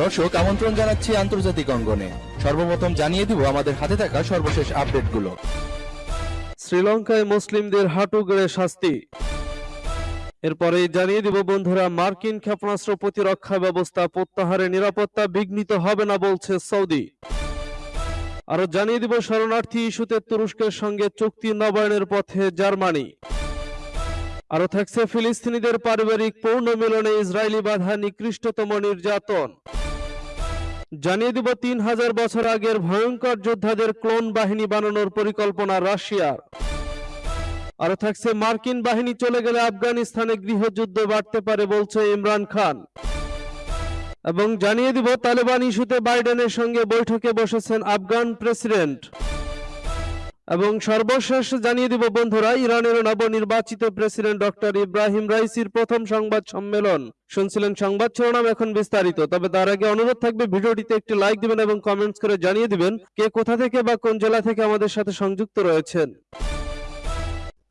দর্শক, আমন্ত্রণ জানাচ্ছি আন্তর্জাতিক অঙ্গনে। সর্বপ্রথম জানিয়ে দিব আমাদের হাতে থাকা সর্বশেষ আপডেটগুলো। শ্রীলঙ্কায় মুসলিমদের হাঁটু গেড়ে শাস্তি। এরপরে জানিয়ে দিব বন্ধুরা, মার্কিন ক্ষেপণাস্ত্র প্রতিরক্ষা ব্যবস্থা প্রত্যাহারে নিরাপত্তা বিঘ্নিত হবে না বলছে সৌদি। আরও জানিয়ে দিব শরণার্থী ইস্যুতে তুরস্কের সঙ্গে চুক্তি নবায়নের পথে জার্মানি। আরও থাকছে ফিলিস্তিনিদের পারিবারিক পূর্ণ মিলনে ইসরায়েলি বাধা নিকৃষ্টতম নির্যাতন। জানিয়ে দিব, তিন হাজার বছর আগের ভয়ঙ্কর যোদ্ধাদের ক্লোন বাহিনী বানানোর পরিকল্পনা রাশিয়ার। আরও থাকছে, মার্কিন বাহিনী চলে গেলে আফগানিস্তানে গৃহযুদ্ধ বাড়তে পারে বলছে ইমরান খান। এবং জানিয়ে দিব, তালেবান ইস্যুতে বাইডেনের সঙ্গে বৈঠকে বসেছেন আফগান প্রেসিডেন্ট। এবং সর্বশেষ জানিয়ে দিব, বন্ধুরা, ইরানের নবনির্বাচিত প্রেসিডেন্ট ডক্টর ইব্রাহিম রাইসির প্রথম সংবাদ সম্মেলন। শুনছিলেন সংবাদ শিরোনাম এখন বিস্তারিত, তবে তার আগে অনুরোধ থাকবে, ভিডিওটিতে একটি লাইক দিবেন এবং কমেন্টস করে জানিয়ে দিবেন কে কোথা থেকে বা কোন জেলা থেকে আমাদের সাথে সংযুক্ত রয়েছেন।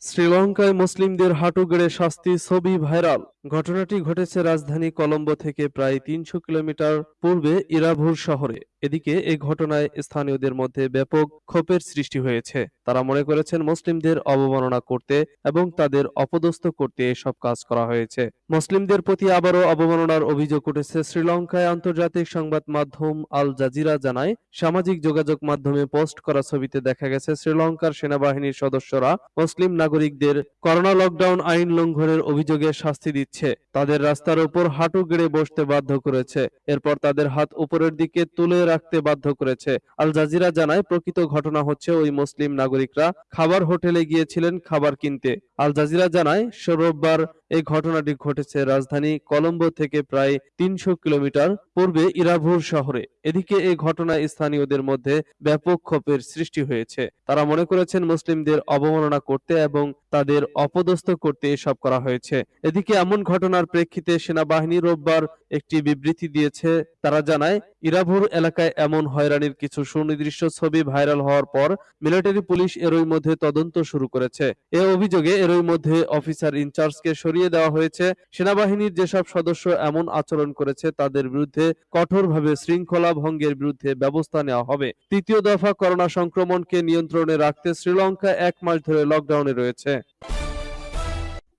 শ্রীলঙ্কায় মুসলিমদের হাঁটু গেড়ে শাস্তি, ছবি ভাইরাল। ঘটনাটি ঘটেছে রাজধানী কলম্বো থেকে প্রায় তিনশো কিলোমিটার পূর্বে ইরাভুর শহরে। এদিকে এই ঘটনায় স্থানীয়দের মধ্যে ব্যাপক ক্ষোভের সৃষ্টি হয়েছে। তারা মনে করেছেন মুসলিমদের অবমাননা করতে এবং তাদের অপদস্থ করতে এসব কাজ করা হয়েছে। মুসলিমদের প্রতি আবারও অবমাননার অভিযোগ উঠেছে, শ্রীলঙ্কায় আন্তর্জাতিক সংবাদ মাধ্যম আল জাজিরা জানায়, সামাজিক যোগাযোগ মাধ্যমে পোস্ট করা ছবিতে দেখা গেছে, শ্রীলঙ্কার সেনাবাহিনীর সদস্যরা মুসলিম নাগরিকদের করোনা লকডাউন আইন লঙ্ঘনের অভিযোগে শাস্তি দিচ্ছে তাদের রাস্তার উপর হাঁটু গেড়ে বসতে বাধ্য করেছে। এরপর তাদের হাত উপরের দিকে তুলে রাখতে বাধ্য করেছে। আল জাজিরা জানায়, প্রকৃত ঘটনা হচ্ছে ওই মুসলিম নাগরিকরা খাবার হোটেলে গিয়েছিলেন খাবার কিনতে। আল জাজিরা জানায় রোববার এই ঘটনাটি ঘটেছে রাজধানী কলম্বো থেকে প্রায় তিনশো কিলোমিটার পূর্বে ইরাভুর শহরে। এদিকে এই ঘটনায় স্থানীয়দের মধ্যে ব্যাপক ক্ষোভের সৃষ্টি হয়েছে। তারা মনে করেছেন মুসলিমদের অবমাননা করতে এবং তাদের অপদস্থ করতে এসব করা হয়েছে। এদিকে এমন ঘটনার প্রেক্ষিতে সেনাবাহিনী রোববার একটি বিবৃতি দিয়েছে। তারা জানায় ইরাভুর এলাকায় এমন হয়রানির কিছু সুনির্দিষ্ট ছবি ভাইরাল হওয়ার পর মিলিটারি পুলিশ এরই মধ্যে তদন্ত শুরু করেছে। এ অভিযোগে এরই মধ্যে অফিসার ইনচার্জকে সরিয়ে দেওয়া হয়েছে। সেনাবাহিনীর যেসব সদস্য এমন আচরণ করেছে, তাদের বিরুদ্ধে কঠোরভাবে শৃঙ্খলা ভঙ্গের বিরুদ্ধে ব্যবস্থা নেওয়া হবে। তৃতীয় দফা করোনা সংক্রমণকে নিয়ন্ত্রণে রাখতে শ্রীলঙ্কা এক মাস ধরে লকডাউনে রয়েছে।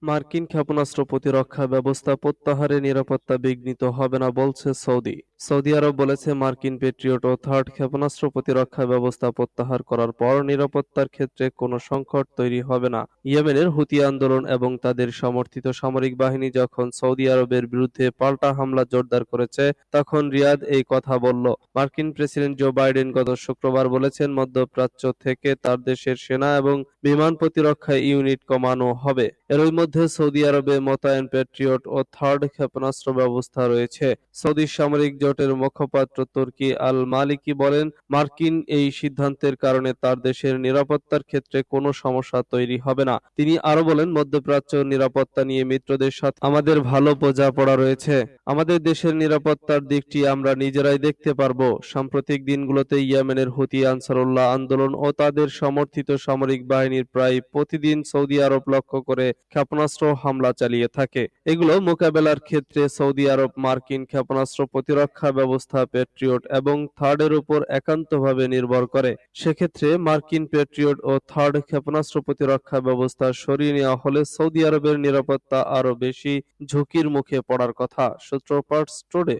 মার্কিন ক্ষেপণাস্ত্র প্রতিরক্ষা ব্যবস্থা প্রত্যাহারে নিরাপত্তা বিঘ্নিত হবে না বলছে সৌদি। সৌদি আরব বলেছে মার্কিন পেট্রিয়ট ও থার্ড ক্ষেপণাস্ত্র প্রতিরক্ষা ব্যবস্থা প্রত্যাহার করার পর নিরাপত্তার ক্ষেত্রে কোনো সংকট তৈরি হবে না। ইয়েমেনের হুতি আন্দোলন এবং তাদের সমর্থিত সামরিক বাহিনী যখন সৌদি আরবের বিরুদ্ধে পাল্টা হামলা জোরদার করেছে, তখন রিয়াদ এই কথা বলল। মার্কিন প্রেসিডেন্ট জো বাইডেন গত শুক্রবার বলেছেন, মধ্যপ্রাচ্য থেকে তার দেশের সেনা এবং বিমান প্রতিরক্ষা ইউনিট কমানো হবে। এরই মধ্যে সৌদি আরবে মোতায়েন পেট্রিয়ট ও থার্ড ক্ষেপণাস্ত্র ব্যবস্থা রয়েছে। সৌদি সামরিক জোটের মুখপাত্র তুর্কি আল মালিকি বলেন, মার্কিন এই সিদ্ধান্তের কারণে তার দেশের নিরাপত্তার ক্ষেত্রে কোনো সমস্যা তৈরি হবে না। তিনি আরও বলেন, মধ্যপ্রাচ্য নিরাপত্তা নিয়ে মিত্রদের সাথে আমাদের ভালো বোঝাপড়া রয়েছে। আমাদের দেশের নিরাপত্তার দিকটি আমরা নিজেরাই দেখতে পারব। সাম্প্রতিক দিনগুলোতে ইয়েমেনের হুতি আনসারুল্লাহ আন্দোলন ও তাদের সমর্থিত সামরিক বাহিনীর প্রায় প্রতিদিন সৌদি আরব লক্ষ্য করে ক্ষেপণাস্ত্র হামলা চালিয়ে থাকে। এগুলো মোকাবেলার ক্ষেত্রে সৌদি আরব, মার্কিন ক্ষেপণাস্ত্র প্রতিরক্ষা ব্যবস্থা, পেট্রিয়ট এবং থার্ডের উপর একান্তভাবে নির্ভর করে। সেক্ষেত্রে মার্কিন পেট্রিয়ট ও থার্ড ক্ষেপণাস্ত্র প্রতিরক্ষা ব্যবস্থা সরিয়ে নেওয়া হলে সৌদি আরবের নিরাপত্তা আরও বেশি ঝুঁকির মুখে পড়ার কথা, সূত্রপাত স্টোরে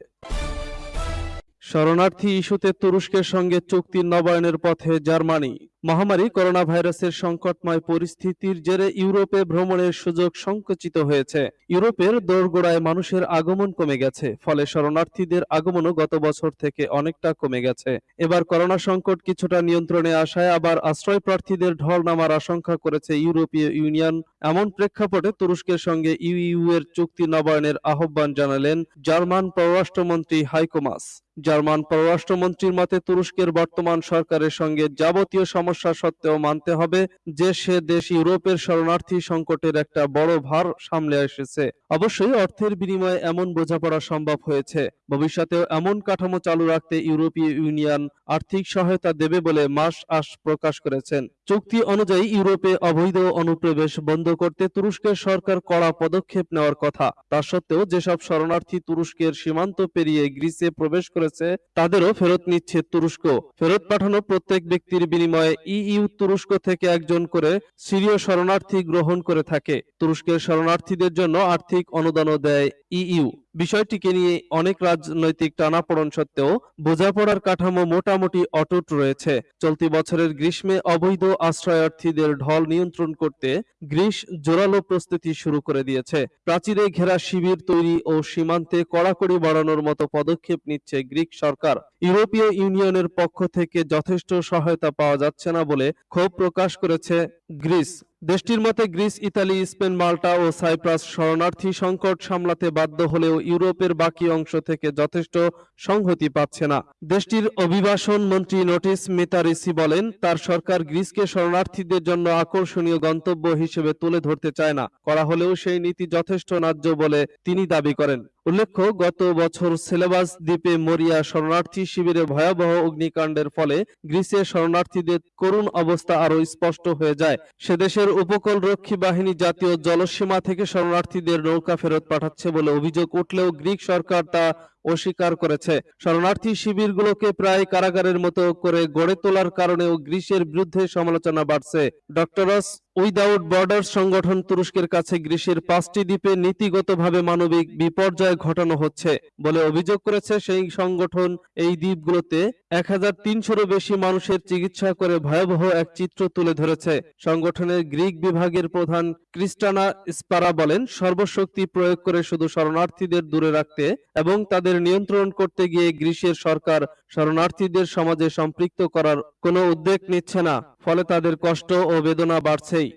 শরণার্থী ইস্যুতে তুরস্কের সঙ্গে চুক্তি নবায়নের পথে জার্মানি। মহামারী করোনা ভাইরাসের সংকটময় পরিস্থিতির জেরে ইউরোপে ভ্রমণের সুযোগ সংকুচিত হয়েছে। ইউরোপের দোরগোড়ায় মানুষের আগমন কমে গেছে, ফলে শরণার্থীদের আগমনও গত বছর থেকে অনেকটা কমে গেছে। এবার করোনা সংকট কিছুটা নিয়ন্ত্রণে আসায় আবার আশ্রয় প্রার্থীদের ঢল নামার আশঙ্কা করেছে ইউরোপীয় ইউনিয়ন। এমন প্রেক্ষাপটে তুরস্কের সঙ্গে ইউইউ এর চুক্তি নবায়নের আহ্বান জানালেন জার্মান পররাষ্ট্রমন্ত্রী হাইকোমাস। জার্মান পররাষ্ট্রমন্ত্রীর মতে, তুরস্কের বর্তমান সরকারের সঙ্গে যাবতীয় সমস্যা সমস্যা সত্ত্বেও মানতে হবে যে সে দেশ ইউরোপের শরণার্থী সংকটের একটা বড় ভার সামলে এসেছে। অবশ্যই অর্থের বিনিময়ে এমন বোঝাপড়া সম্ভব হয়েছে। ভবিষ্যতেও এমন কাঠামো চালু রাখতে ইউরোপীয় ইউনিয়ন আর্থিক সহায়তা দেবে বলে মাস আশ প্রকাশ করেছেন। চুক্তি অনুযায়ী ইউরোপে অবৈধ অনুপ্রবেশ বন্ধ করতে তুরস্কের সরকার কড়া পদক্ষেপ নেওয়ার কথা। তা সত্ত্বেও যেসব শরণার্থী তুরস্কের সীমান্ত পেরিয়ে গ্রিসে প্রবেশ করেছে, তাদেরও ফেরত নিচ্ছে তুরস্ক। ফেরত পাঠানো প্রত্যেক ব্যক্তির বিনিময়ে ইইউ তুরস্ক থেকে একজন করে সিরীয় শরণার্থী গ্রহণ করে থাকে। তুরস্কের শরণার্থীদের জন্য আর্থিক অনুদানও দেয় ইইউ বিষয়টিকে নিয়ে অনেক রাজনৈতিক টানাপোড়েন সত্ত্বেও বোঝাপড়ার কাঠামো মোটামুটি অটুট রয়েছে। চলতি বছরের গ্রীষ্মে অবৈধ আশ্রয়ার্থীদের ঢল নিয়ন্ত্রণ করতে গ্রিস জোরালো প্রস্তুতি শুরু করে দিয়েছে। প্রাচীরে ঘেরা শিবির তৈরি ও সীমান্তে কড়াকড়ি বাড়ানোর মতো পদক্ষেপ নিচ্ছে গ্রিক সরকার। ইউরোপীয় ইউনিয়নের পক্ষ থেকে যথেষ্ট সহায়তা পাওয়া যাচ্ছে না বলে ক্ষোভ প্রকাশ করেছে গ্রিস। দেশটির মতে গ্রিস, ইতালি, স্পেন, মাল্টা ও সাইপ্রাস শরণার্থী সংকট সামলাতে বাধ্য হলেও ইউরোপের বাকি অংশ থেকে যথেষ্ট সংহতি পাচ্ছে না। দেশটির অভিবাসন মন্ত্রী নোটিস মিতারিসি বলেন, তার সরকার গ্রিসকে শরণার্থীদের জন্য আকর্ষণীয় গন্তব্য হিসেবে তুলে ধরতে চায় না। করা হলেও সেই নীতি যথেষ্ট ন্যায্য বলে তিনি দাবি করেন। উল্লেখ্য, গত বছর সিলেবাস দ্বীপে মরিয়া শরণার্থী শিবিরে ভয়াবহ অগ্নিকাণ্ডের ফলে গ্রিসে শরণার্থীদের করুণ অবস্থা আরও স্পষ্ট হয়ে যায়। সে দেশের উপকূল রক্ষী বাহিনী জাতীয় জলসীমা থেকে শরণার্থীদের নৌকা ফেরত পাঠাচ্ছে বলে অভিযোগ উঠলেও গ্রিক সরকার তা অস্বীকার করেছে। শরণার্থী শিবিরগুলোকে প্রায় কারাগারের মতো করে গড়ে তোলার কারণেও গ্রিসের বিরুদ্ধে সমালোচনা বাড়ছে। ডক্টরস উইদাউট বর্ডার সংগঠন তুরস্কের কাছে গ্রিসের পাঁচটি দ্বীপে নীতিগতভাবে মানবিক বিপর্যয় ঘটানো হচ্ছে বলে অভিযোগ করেছে সেই সংগঠন। এই দ্বীপগুলোতে এক হাজার তিনশোরও বেশি মানুষের চিকিৎসা করে ভয়াবহ এক চিত্র তুলে ধরেছে। সংগঠনের গ্রিক বিভাগের প্রধান ক্রিস্টানা স্পারা বলেন, সর্বশক্তি প্রয়োগ করে শুধু শরণার্থীদের দূরে রাখতে এবং তাদের নিয়ন্ত্রণ করতে গিয়ে গ্রিসের সরকার শরণার্থীদের সমাজে সম্পৃক্ত করার কোনো উদ্যোগ নিচ্ছে না, ফলে তাদের কষ্ট ও বেদনা বাড়ছেই।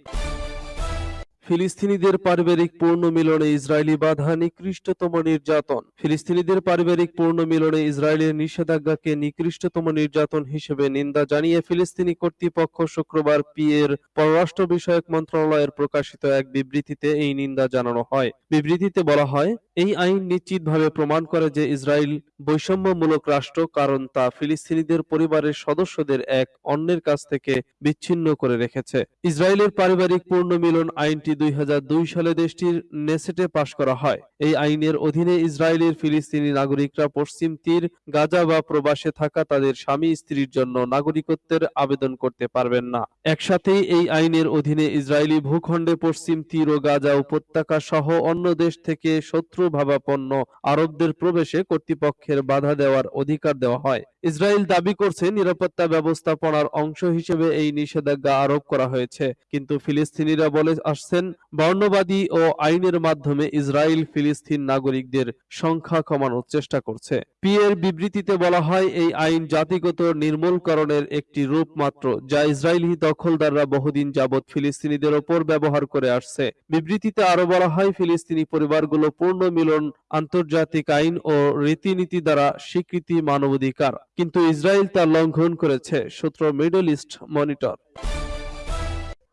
ফিলিস্তিনিদের পারিবারিক পূর্ণ মিলনে ইসরায়েলি বাধা নিকৃষ্টতম নির্যাতন। ফিলিস্তিনিদের পারিবারিক পূর্ণ মিলনে ইসরায়েলের নিষেধাজ্ঞাকে নিকৃষ্টতম নির্যাতন হিসেবে নিন্দা জানিয়ে ফিলিস্তিনি কর্তৃপক্ষ শুক্রবার পি এর পররাষ্ট্র বিষয়ক মন্ত্রণালয়ের প্রকাশিত এক বিবৃতিতে এই নিন্দা জানানো হয়। বিবৃতিতে বলা হয়, এই আইন নিশ্চিতভাবে প্রমাণ করে যে ইসরায়েল বৈষম্যমূলক রাষ্ট্র, কারণ তা ফিলিস্তিনিদের পরিবারের সদস্যদের এক অন্যের কাছ থেকে বিচ্ছিন্ন করে রেখেছে। ইসরায়েলের পারিবারিক পূর্ণ মিলন আইনটি দুই হাজার দুই সালে দেশটির নেসেটে পাশ করা হয়। এই আইনের অধীনে ইসরায়েলের ফিলিস্তিনি নাগরিকরা পশ্চিম তীর, গাজা বা প্রবাসে থাকা তাদের স্বামী স্ত্রীর জন্য নাগরিকত্বের আবেদন করতে পারবেন না। একসাথেই এই আইনের অধীনে ইসরায়েলি ভূখণ্ডে পশ্চিম তীর ও গাজা উপত্যকা সহ অন্য দেশ থেকে শত্রু ভাবাপন্ন আরবদের প্রবেশে কর্তৃপক্ষের বাধা দেওয়ার অধিকার দেওয়া হয়। ইসরায়েল দাবি করছে নিরাপত্তা ব্যবস্থাপনার অংশ হিসেবে এই নিষেধাজ্ঞা আরোপ করা হয়েছে। কিন্তু ফিলিস্তিনিরা বলে আসছেন বর্ণবাদী ও আইনের মাধ্যমে ইসরায়েল ফিলিস্তিন নাগরিকদের সংখ্যা কমানোর চেষ্টা করছে। পি এর বিবৃতিতে বলা হয়, এই আইন জাতিগত নির্মূলকরণের একটি রূপ মাত্র, যা ইসরায়েলি দখলদাররা বহুদিন যাবৎ ফিলিস্তিনিদের ওপর ব্যবহার করে আসছে। বিবৃতিতে আরও বলা হয়, ফিলিস্তিনি পরিবারগুলো পূর্ণ মিলন, আন্তর্জাতিক আইন ও রীতিনীতি দ্বারা স্বীকৃতি মানবাধিকার, কিন্তু ইসরায়েল তা লঙ্ঘন করেছে, সূত্র মিডল ইস্ট মনিটর।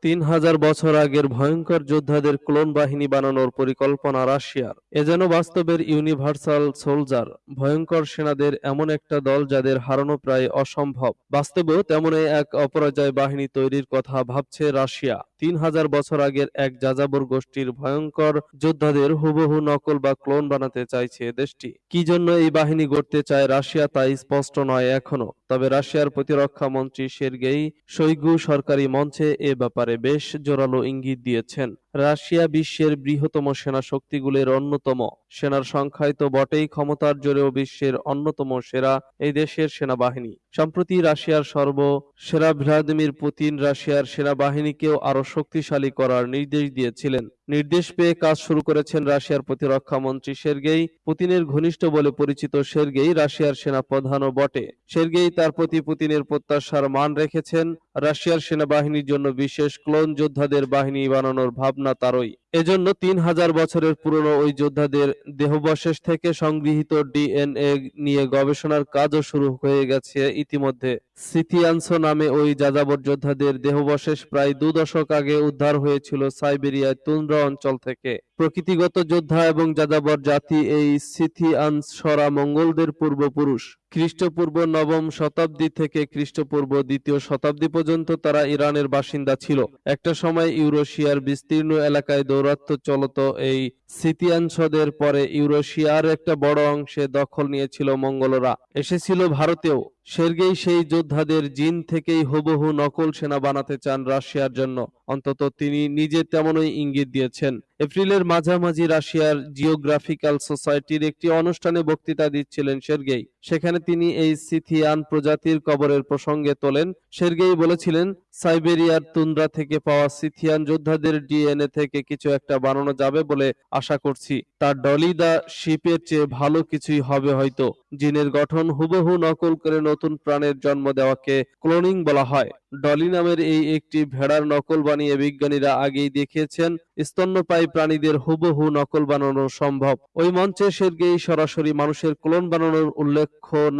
তিন হাজার বছর আগের ভয়ঙ্কর যোদ্ধাদের ক্লোন বাহিনী বানানোর পরিকল্পনা রাশিয়ার। এ যেন বাস্তবের ইউনিভার্সাল সোলজার। ভয়ঙ্কর সেনাদের এমন একটা দল যাদের হারানো প্রায় অসম্ভব। বাস্তবেও তেমনই এক অপরাজয় বাহিনী তৈরির কথা ভাবছে রাশিয়া। তিন হাজার বছর আগের এক যাযাবর গোষ্ঠীর ভয়ঙ্কর যোদ্ধাদের হুবহু নকল বা ক্লোন বানাতে চাইছে দেশটি। কি জন্য এই বাহিনী গড়তে চায় রাশিয়া তা স্পষ্ট নয় এখনও, তবে রাশিয়ার প্রতিরক্ষা মন্ত্রী সের্গেই শৈগু সরকারি মঞ্চে এ ব্যাপারে বেশ জোরালো ইঙ্গিত দিয়েছেন। রাশিয়া বিশ্বের বৃহত্তম সেনা শক্তিগুলির অন্যতম সেনার সংখ্যায় তো বটেই ক্ষমতার জোরেও বিশ্বের অন্যতম সেরা এই দেশের সেনাবাহিনী। সম্প্রতি রাশিয়ার সর্ব সেরা ভ্লাদিমির পুতিন রাশিয়ার সেনাবাহিনীকেও আরও শক্তিশালী করার নির্দেশ দিয়েছিলেন। নির্দেশ পেয়ে কাজ শুরু করেছেন রাশিয়ার প্রতিরক্ষা মন্ত্রী সের্গেই পুতিনের ঘনিষ্ঠ বলে পরিচিত সের্গেই রাশিয়ার সেনা প্রধানও বটে। সের্গেই তার প্রতি পুতিনের প্রত্যাশার মান রেখেছেন। রাশিয়ার সেনাবাহিনীর জন্য বিশেষ ক্লোন যোদ্ধাদের বাহিনী বানানোর ভাবনা তারই। এজন্য তিন হাজার বছরের পুরনো ওই যোদ্ধাদের দেহবশেষ থেকে সংগৃহীত ডিএনএ নিয়ে গবেষণার কাজও শুরু হয়ে গেছে ইতিমধ্যে। সিথিয়ানসো নামে ওই যাযাবর যোদ্ধাদের দেহাবশেষ প্রায় দু দশক আগে উদ্ধার হয়েছিল সাইবেরিয়ার তুন্দ্রা অঞ্চল থেকে। প্রকৃতিগত যোদ্ধা এবং যাযাবর জাতি এই সিথিয়ানসরা মঙ্গলদের পূর্বপুরুষ। খ্রিস্টপূর্ব নবম শতাব্দী থেকে খ্রিস্টপূর্ব দ্বিতীয় শতাব্দী পর্যন্ত তারা ইরানের বাসিন্দা ছিল। একটা সময় ইউরোশিয়ার বিস্তীর্ণ এলাকায় দৌরাত্ম্য চলত এই সিতিয়ানসদের পরে ইউরোশিয়ার একটা বড় অংশে দখল নিয়েছিল মঙ্গলরা। এসেছিল ভারতেও। সের্গেই সেই যোদ্ধাদের জিন থেকেই হুবহু নকল সেনা বানাতে চান রাশিয়ার জন্য। অন্তত তিনি নিজে তেমনই ইঙ্গিত দিয়েছেন। এপ্রিলের মাঝামাঝি রাশিয়ার জিওগ্রাফিক্যাল সোসাইটির একটি অনুষ্ঠানে বক্তৃতা দিচ্ছিলেন সের্গেই। সেখানে তিনি এই সিথিয়ান প্রজাতির কবরের প্রসঙ্গে তোলেন। সের্গেই বলেছিলেন সাইবেরিয়ার তুন্দ্রা থেকে পাওয়া সিথিয়ান যোদ্ধাদের ডিএনএ থেকে কিছু একটা বানানো যাবে বলে আশা করছি। তার ডলি দা শিপের চেয়ে ভালো কিছুই হবে হয়তো। জিনের গঠন হুবহু নকল করে নতুন প্রাণের জন্ম দেওয়াকে ক্লোনিং বলা হয়। ডলি নামের এই একটি ভেড়ার নকল বানিয়ে বিজ্ঞানীরা আগেই দেখিয়েছেন, স্তন্যপায়ী প্রাণীদের হুবহু নকল বানানো সম্ভব। ওই মঞ্চে সের্গেই সরাসরি মানুষের ক্লোন বানানোর উল্লেখ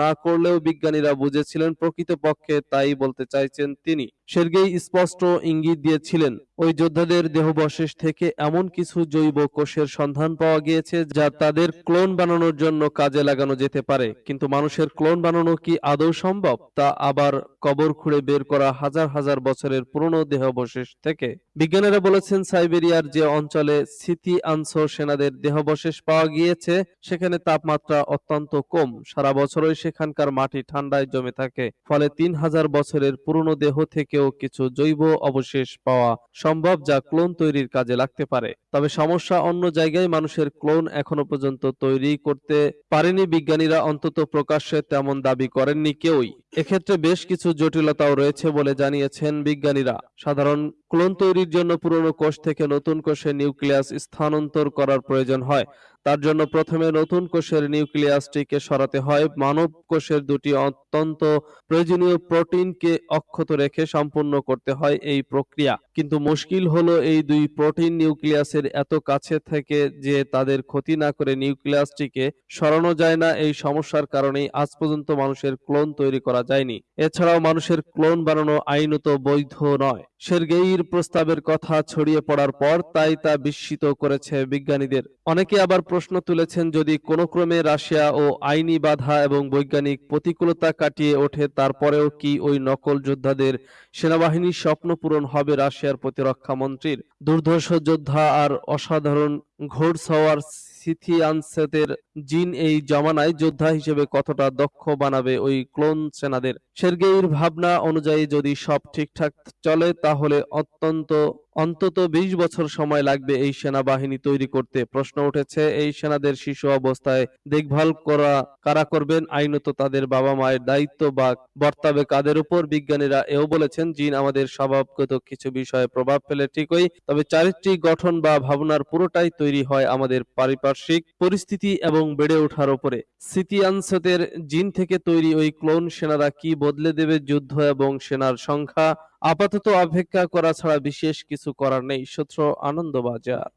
না করলেও বিজ্ঞানীরা বুঝেছিলেন প্রকৃতপক্ষে তাই বলতে চাইছেন তিনি। সের্গেই স্পষ্ট ইঙ্গিত দিয়েছিলেন। ওই যোদ্ধাদের দেহবশেষ থেকে এমন কিছু জৈব কোষের সন্ধান পাওয়া গিয়েছে যা তাদের ক্লোন বানানোর জন্য কাজে লাগানো যেতে পারে। কিন্তু মানুষের ক্লোন বানানো কি আদৌ সম্ভব? তা আবার কবর খুঁড়ে বের করা হাজার হাজার বছরের পুরনো দেহাবশেষ থেকে। বিজ্ঞানীরা বলেছেন, সাইবেরিয়ার যে অঞ্চলে সিথি আনসো সেনাদের দেহাবশেষ পাওয়া গিয়েছে, সেখানে তাপমাত্রা অত্যন্ত কম। সারা বছরই সেখানকার মাটি ঠান্ডায় জমে থাকে। ফলে তিন হাজার বছরের পুরনো দেহ থেকেও কিছু জৈব অবশেষ পাওয়া সম্ভব যা ক্লোন তৈরির কাজে লাগতে পারে। তবে সমস্যা অন্য জায়গায় মানুষের ক্লোন এখনও পর্যন্ত তৈরি করতে পারেনি। বিজ্ঞানীরা অন্তত প্রকাশ্যে তেমন দাবি করেননি কেউই। এক্ষেত্রে বেশ কিছু জটিলতাও রয়েছে বলে জানিয়েছেন বিজ্ঞানীরা। সাধারণ ক্লোন তৈরির জন্য পুরনো কোষ থেকে নতুন কোষে নিউক্লিয়াস স্থানান্তর করার প্রয়োজন হয়। তার জন্য প্রথমে নতুন কোষের নিউক্লিয়াসটিকে সরাতে হয়। মানব কোষের দুটি অত্যন্ত প্রয়োজনীয় প্রোটিনকে অক্ষত রেখে সম্পূর্ণ করতে হয় এই প্রক্রিয়া। কিন্তু মুশকিল হলো এই দুই প্রোটিন নিউক্লিয়াসের এত কাছে থেকে যে তাদের ক্ষতি না করে নিউক্লিয়াসটিকে সরানো যায় না। এই সমস্যার কারণেই আজ পর্যন্ত মানুষের ক্লোন তৈরি করা যায়নি। এছাড়াও মানুষের ক্লোন বানানো আইনত বৈধ নয়। সের্গেইর প্রস্তাবের কথা ছড়িয়ে পড়ার পর তাই তা বিস্মিত করেছে বিজ্ঞানীদের। অনেকে আবার প্রশ্ন তুলেছেন যদি কোনো ক্রমে রাশিয়া ও আইনি বাধা এবং বৈজ্ঞানিক প্রতিকূলতা কাটিয়ে ওঠে, তারপরেও কি ওই নকল যোদ্ধাদের সেনাবাহিনীর স্বপ্ন পূরণ হবে রাশিয়ার প্রতিরক্ষা মন্ত্রীর? দুর্ধর্ষ যোদ্ধা আর অসাধারণ ঘোড়সওয়ার সিথিয়ানসেদের জিন এই জমানায় যোদ্ধা হিসেবে কতটা দক্ষ বানাবে ওই ক্লোন সেনাদের? সের্গেইর ভাবনা অনুযায়ী যদি সব ঠিকঠাক চলে, তাহলে অত্যন্ত অন্তত বিশ বছর সময় লাগবে এই সেনাবাহিনী তৈরি করতে। প্রশ্ন উঠেছে, এই সেনাদের শিশু অবস্থায় দেখভাল করা কারা করবেন? আইনত তাদের বাবা মায়ের দায়িত্ব বা বর্তাবে কাদের উপর? বিজ্ঞানীরা এও বলেছেন, জিন আমাদের স্বভাবগত কিছু বিষয়ে প্রভাব ফেলে ঠিকই, তবে চারিত্রিক গঠন বা ভাবনার পুরোটাই তৈরি হয় আমাদের পারিপার্শ্বিক পরিস্থিতি এবং বেড়ে ওঠার উপরে। সিতিয়ানসদের জিন থেকে তৈরি ওই ক্লোন সেনারা কি বদলে দেবে যুদ্ধ এবং সেনার সংখ্যা? আপাতত অপেক্ষা করা ছাড়া বিশেষ কিছু করার নেই। সূত্র আনন্দবাজার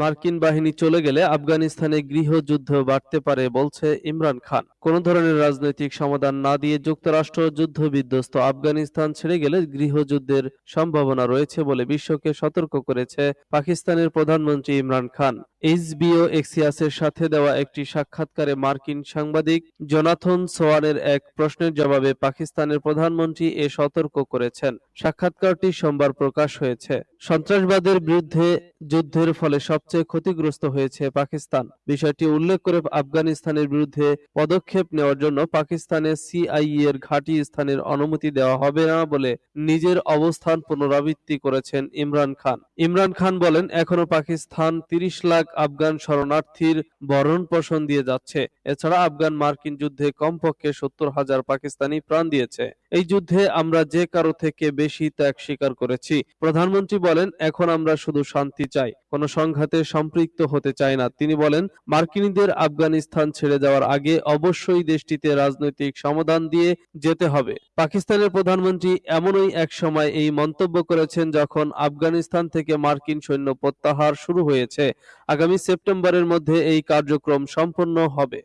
মার্কিন বাহিনী চলে গেলে আফগানিস্তানে গৃহযুদ্ধ বাড়তে পারে বলছে ইমরান খান। কোন ধরনের রাজনৈতিক সমাধান না দিয়ে যুক্তরাষ্ট্র যুদ্ধ বিধ্বস্ত আফগানিস্তান ছেড়ে গেলে গৃহযুদ্ধের সম্ভাবনা রয়েছে বলে বিশ্বকে সতর্ক করেছে পাকিস্তানের প্রধানমন্ত্রী ইমরান খান। এইচবিও এক্সিয়াসের সাথে দেওয়া একটি সাক্ষাৎকারে মার্কিন সাংবাদিক জোনাথন সোয়ানের এক প্রশ্নের জবাবে পাকিস্তানের প্রধানমন্ত্রী এ সতর্ক করেছেন। সাক্ষাৎকারটি সোমবার প্রকাশ হয়েছে। সন্ত্রাসবাদের বিরুদ্ধে যুদ্ধের ফলে সবচেয়ে ক্ষতিগ্রস্ত হয়েছে পাকিস্তান। বিষয়টি উল্লেখ করে আফগানিস্তানের বিরুদ্ধে পদক্ষেপ নেওয়ার জন্য পাকিস্তানে সিআইই এর ঘাঁটি স্থানের অনুমতি দেওয়া হবে না বলে নিজের অবস্থান পুনরাবৃত্তি করেছেন ইমরান খান। ইমরান খান বলেন, এখনও পাকিস্তান তিরিশ লাখ আফগান শরণার্থীর বরণ পোষণ দিয়ে যাচ্ছে। এছাড়া আফগান মার্কিন যুদ্ধে কমপক্ষে সত্তর হাজার পাকিস্তানি প্রাণ দিয়েছে। এই যুদ্ধে আমরা যে কারও থেকে বেশি ত্যাগ স্বীকার করেছি। প্রধানমন্ত্রী বলেন, এখন আমরা শুধু শান্তি চাই। কোন সংঘাতে সম্পৃক্ত হতে চাই না। তিনি বলেন, মার্কিনীদের আফগানিস্তান ছেড়ে যাওয়ার আগে অবশ্যই দেশটিতে রাজনৈতিক সমাধান দিয়ে যেতে হবে। পাকিস্তানের প্রধানমন্ত্রী এমনই এক সময় এই মন্তব্য করেছেন যখন আফগানিস্তান থেকে মার্কিন সৈন্য প্রত্যাহার শুরু হয়েছে। আগামী সেপ্টেম্বরের মধ্যে এই কার্যক্রম সম্পন্ন হবে।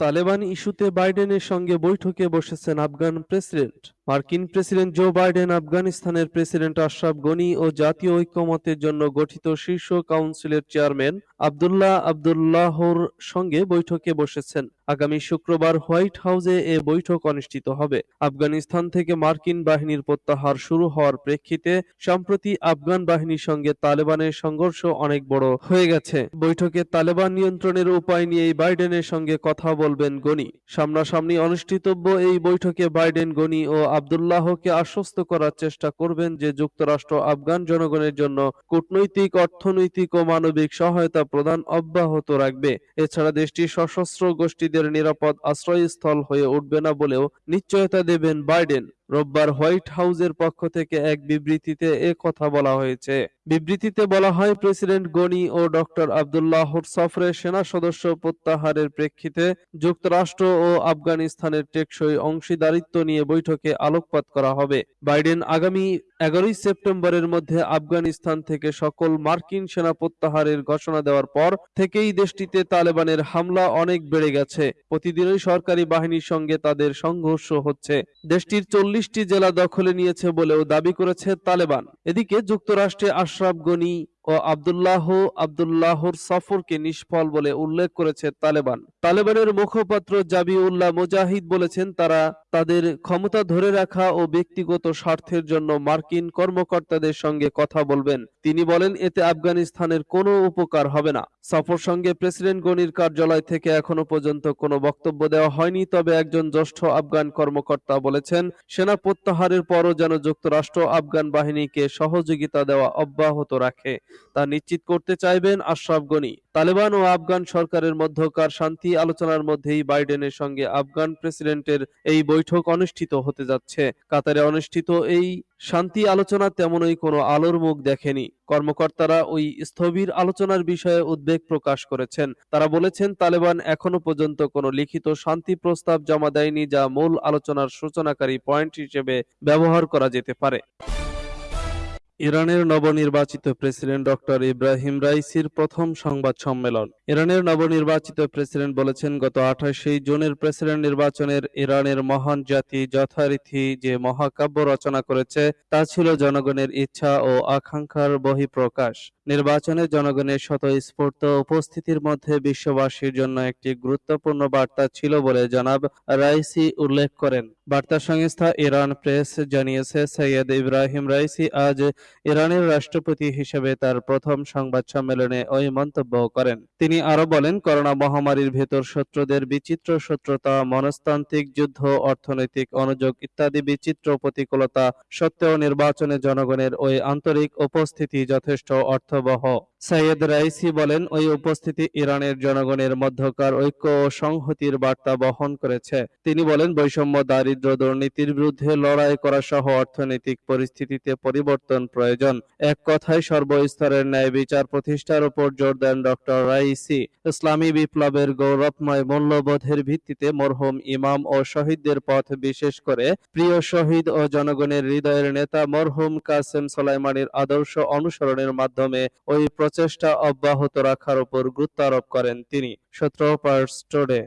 তালেবান ইস্যুতে বাইডেনের সঙ্গে বৈঠকে বসেছেন আফগান প্রেসিডেন্ট। মার্কিন প্রেসিডেন্ট জো বাইডেন আফগানিস্তানের প্রেসিডেন্ট আশরাফ গনি ও জাতীয় ঐক্যমতের জন্য গঠিত শীর্ষ কাউন্সিলের চেয়ারম্যান আবদুল্লাহ আবদুল্লাহর সঙ্গে বৈঠকে বসেছেন। আগামী শুক্রবার হোয়াইট হাউসে এ বৈঠক অনুষ্ঠিত হবে। আফগানিস্তান থেকে মার্কিন বাহিনীর প্রত্যাহার শুরু হওয়ার প্রেক্ষিতে সম্প্রতি আফগান বাহিনীর সঙ্গে তালেবানের সংঘর্ষ অনেক বড় হয়ে গেছে। বৈঠকে তালেবান নিয়ন্ত্রণের উপায় নিয়ে বাইডেনের সঙ্গে কথা বলবেন গনি। সামনাসামনি অনুষ্ঠিতব্য এই বৈঠকে বাইডেন, গনি ও আবদুল্লাহকে আশ্বস্ত করার চেষ্টা করবেন যে যুক্তরাষ্ট্র আফগান জনগণের জন্য কূটনৈতিক, অর্থনৈতিক ও মানবিক সহায়তা প্রদান অব্যাহত রাখবে। এছাড়া দেশটি সশস্ত্র গোষ্ঠীদের নিরাপদ আশ্রয়স্থল হয়ে উঠবে না বলেও নিশ্চয়তা দেবেন বাইডেন। রোববার হোয়াইট হাউসের পক্ষ থেকে এক বিবৃতিতে এ কথা বলা হয়েছে। বিবৃতিতে বলা হয়, প্রেসিডেন্ট গনি ও ডক্টর আবদুল্লাহর সফরে সেনা সদস্য প্রত্যাহারের প্রেক্ষিতে যুক্তরাষ্ট্র ও আফগানিস্তানের টেকসই অংশীদারিত্ব নিয়ে বৈঠকে আলোকপাত করা হবে। বাইডেন আগামী এগারোই সেপ্টেম্বরের মধ্যে আফগানিস্তান থেকে সকল মার্কিন সেনা প্রত্যাহারের ঘোষণা দেওয়ার পর থেকেই দেশটিতে তালেবানের হামলা অনেক বেড়ে গেছে। প্রতিদিনই সরকারি বাহিনীর সঙ্গে তাদের সংঘর্ষ হচ্ছে। দেশটির চল্লিশটি জেলা দখলে নিয়েছে বলেও দাবি করেছে তালেবান। এদিকে যুক্তরাষ্ট্রে আশরাফ গনি ও আবদুল্লাহ আবদুল্লাহর সফরকে নিষ্ফল বলে উল্লেখ করেছে তালেবান। তালেবানের মুখপাত্র জাবি উল্লাহ মুজাহিদ বলেছেন, তারা তাদের ক্ষমতা ধরে রাখা ও ব্যক্তিগত স্বার্থের জন্য মার্কিন কর্মকর্তাদের সঙ্গে কথা বলবেন। তিনি বলেন, এতে আফগানিস্তানের কোনো উপকার হবে না। সফর সঙ্গে প্রেসিডেন্ট গনির কার্যালয় থেকে এখনও পর্যন্ত কোনো বক্তব্য দেওয়া হয়নি, তবে একজন জ্যেষ্ঠ আফগান কর্মকর্তা বলেছেন, সেনা প্রত্যাহারের পরও যেন যুক্তরাষ্ট্র আফগান বাহিনীকে সহযোগিতা দেওয়া অব্যাহত রাখে। তা নিশ্চিত করতে চাইবেন আশরাফ গনি। তালেবান ও আফগান সরকারের মধ্যকার শান্তি আলোচনার মধ্যেই বাইডেনের সঙ্গে আফগান প্রেসিডেন্টের এই বৈঠক অনুষ্ঠিত হতে যাচ্ছে। কাতারে অনুষ্ঠিত এই শান্তি আলোচনা তেমনই কোনো আলোর মুখ দেখেনি। কর্মকর্তারা ওই স্থবির আলোচনার বিষয়ে উদ্বেগ প্রকাশ করেছেন। তারা বলেছেন, তালেবান এখনও পর্যন্ত কোনো লিখিত শান্তি প্রস্তাব জমা দেয়নি যা মূল আলোচনার সূচনাকারী পয়েন্ট হিসেবে ব্যবহার করা যেতে পারে। ইরানের নবনির্বাচিত প্রেসিডেন্ট ডক্টর ইব্রাহিম রাইসির প্রথম সংবাদ সম্মেলন। ইরানের নবনির্বাচিত প্রেসিডেন্ট বলেছেন, গত আঠাশে জুনের প্রেসিডেন্ট নির্বাচনের ইরানের মহান জাতি যথারীতি যে মহাকাব্য রচনা করেছে, তা ছিল জনগণের ইচ্ছা ও আকাঙ্ক্ষার বহিঃপ্রকাশ। নির্বাচনে জনগণের স্বতঃস্ফূর্ত উপস্থিতির মধ্যে বিশ্ববাসীর জন্য একটি গুরুত্বপূর্ণ বার্তা ছিল বলে জনাব রাইসি উল্লেখ করেন। বার্তা সংস্থা ইরান প্রেস জানিয়েছে, সৈয়দ ইব্রাহিম রাইসি আজ ইরানের রাষ্ট্রপতি হিসেবে তার প্রথম সংবাদ সম্মেলনে ওই মন্তব্য করেন। তিনি আরও বলেন, করোনা মহামারীর ভেতর শত্রুদের বিচিত্র শত্রুতা, মনস্তান্ত্রিক যুদ্ধ, অর্থনৈতিক অনুযোগ ইত্যাদি বিচিত্র প্রতিকূলতা সত্ত্বেও নির্বাচনে জনগণের ওই আন্তরিক উপস্থিতি যথেষ্ট অর্থবহ সৈয়দ রাইসি বলেন, ওই উপস্থিতি ইরানের জনগণের মধ্যকার ঐক্য ও সংহতির বার্তা বহন করেছে। তিনি বলেন, বৈষম্য, দারিদ্র দুর্নীতির বিরুদ্ধে লড়াই করা সহ অর্থনৈতিক পরিস্থিতিতে পরিবর্তন প্রয়োজন। এক কথায়, সর্বস্তরের ন্যায় বিচার প্রতিষ্ঠার উপর জোর দেন ডক্টর রাইসি। ইসলামী বিপ্লবের গৌরবময় মূল্যবোধের ভিত্তিতে মরহুম ইমাম ও শহীদদের পথ বিশেষ করে প্রিয় শহীদ ও জনগণের হৃদয়ের নেতা মরহুম কাসেম সোলাইমানির আদর্শ অনুসরণের মাধ্যমে ওই প্রচেষ্টা অব্যাহত রাখার উপর গুরুত্ব আরোপ করেন তিনি। সতেরো পার্স টুডে